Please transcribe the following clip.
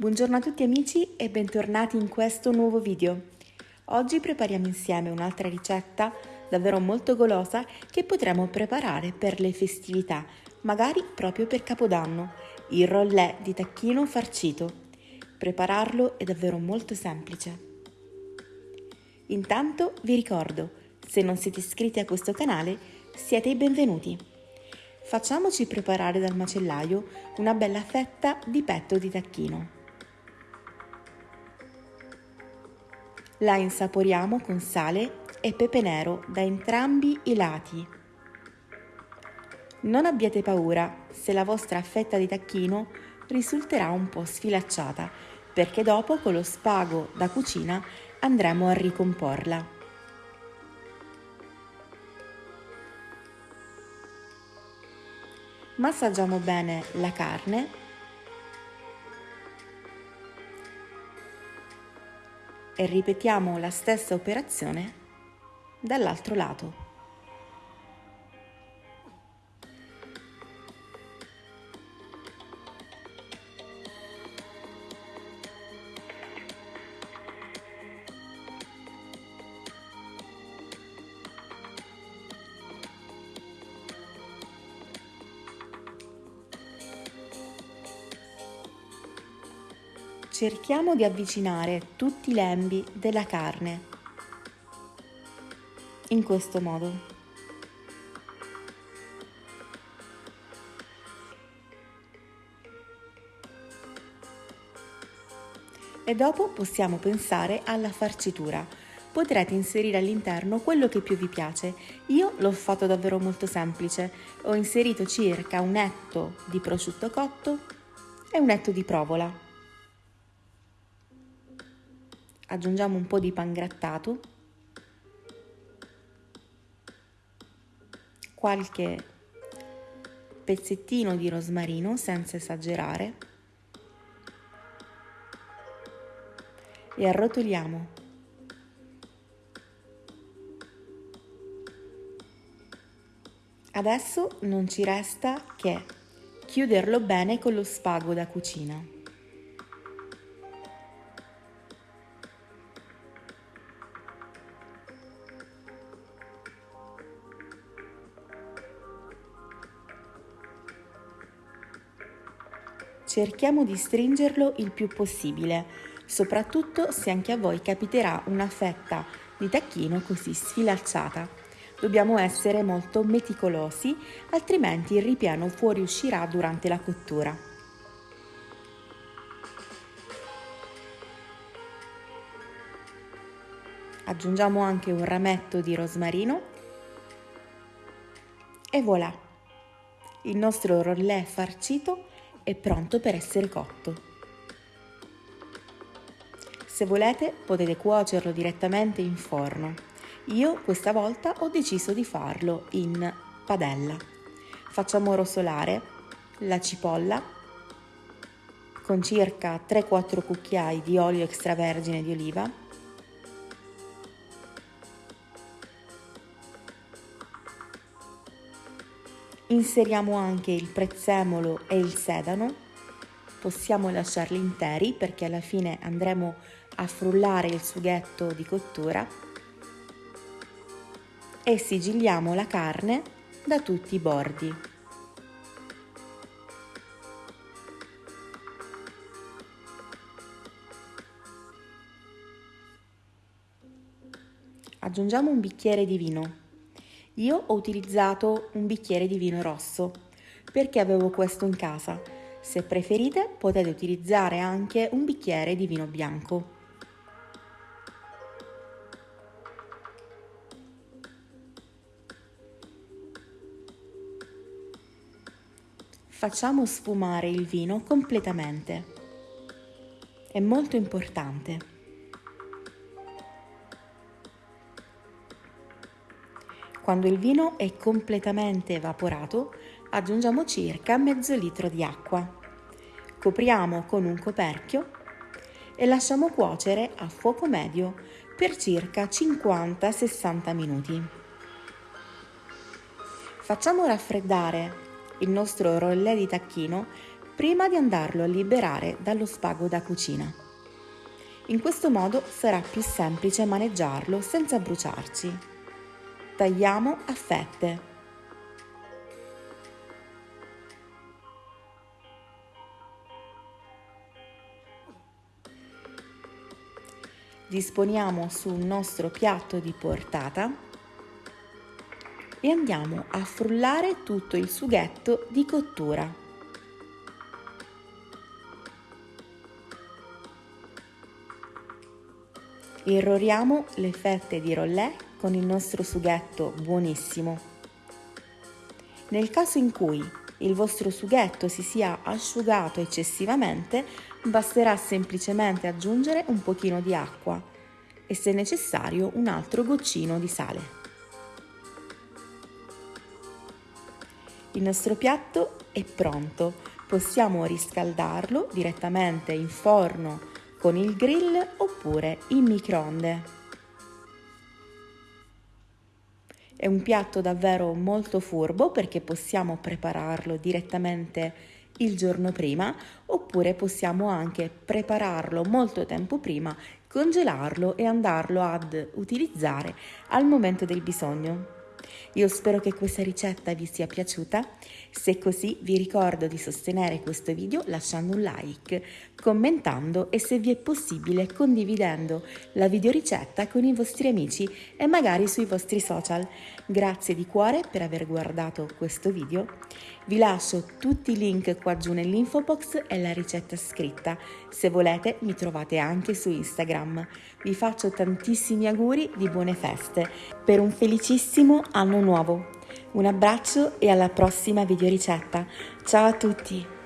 Buongiorno a tutti amici e bentornati in questo nuovo video. Oggi prepariamo insieme un'altra ricetta davvero molto golosa che potremo preparare per le festività, magari proprio per Capodanno, il rollè di tacchino farcito. Prepararlo è davvero molto semplice. Intanto vi ricordo, se non siete iscritti a questo canale, siete i benvenuti. Facciamoci preparare dal macellaio una bella fetta di petto di tacchino. La insaporiamo con sale e pepe nero da entrambi i lati. Non abbiate paura se la vostra fetta di tacchino risulterà un po' sfilacciata, perché dopo con lo spago da cucina andremo a ricomporla. Massaggiamo bene la carne e ripetiamo la stessa operazione dall'altro lato. Cerchiamo di avvicinare tutti i lembi della carne in questo modo. E dopo possiamo pensare alla farcitura. Potrete inserire all'interno quello che più vi piace. Io l'ho fatto davvero molto semplice. Ho inserito circa un etto di prosciutto cotto e un etto di provola aggiungiamo un po' di pangrattato, qualche pezzettino di rosmarino senza esagerare e arrotoliamo. Adesso non ci resta che chiuderlo bene con lo spago da cucina. Cerchiamo di stringerlo il più possibile, soprattutto se anche a voi capiterà una fetta di tacchino così sfilacciata. Dobbiamo essere molto meticolosi, altrimenti il ripieno fuoriuscirà durante la cottura. Aggiungiamo anche un rametto di rosmarino e voilà! Il nostro rollè farcito è pronto per essere cotto. Se volete potete cuocerlo direttamente in forno. Io questa volta ho deciso di farlo in padella. Facciamo rosolare la cipolla con circa 3-4 cucchiai di olio extravergine di oliva Inseriamo anche il prezzemolo e il sedano, possiamo lasciarli interi perché alla fine andremo a frullare il sughetto di cottura. E sigilliamo la carne da tutti i bordi. Aggiungiamo un bicchiere di vino io ho utilizzato un bicchiere di vino rosso perché avevo questo in casa. Se preferite potete utilizzare anche un bicchiere di vino bianco. Facciamo sfumare il vino completamente. È molto importante. Quando il vino è completamente evaporato, aggiungiamo circa mezzo litro di acqua. Copriamo con un coperchio e lasciamo cuocere a fuoco medio per circa 50-60 minuti. Facciamo raffreddare il nostro rollè di tacchino prima di andarlo a liberare dallo spago da cucina. In questo modo sarà più semplice maneggiarlo senza bruciarci. Tagliamo a fette. Disponiamo sul nostro piatto di portata e andiamo a frullare tutto il sughetto di cottura. Irroriamo le fette di rollè con il nostro sughetto buonissimo. Nel caso in cui il vostro sughetto si sia asciugato eccessivamente, basterà semplicemente aggiungere un pochino di acqua e se necessario un altro goccino di sale. Il nostro piatto è pronto, possiamo riscaldarlo direttamente in forno con il grill oppure in microonde. È un piatto davvero molto furbo perché possiamo prepararlo direttamente il giorno prima oppure possiamo anche prepararlo molto tempo prima, congelarlo e andarlo ad utilizzare al momento del bisogno. Io spero che questa ricetta vi sia piaciuta, se così vi ricordo di sostenere questo video lasciando un like, commentando e se vi è possibile condividendo la videoricetta con i vostri amici e magari sui vostri social. Grazie di cuore per aver guardato questo video. Vi lascio tutti i link qua giù nell'info box e la ricetta scritta. Se volete mi trovate anche su Instagram. Vi faccio tantissimi auguri di buone feste per un felicissimo anno nuovo. Un abbraccio e alla prossima videoricetta. Ciao a tutti!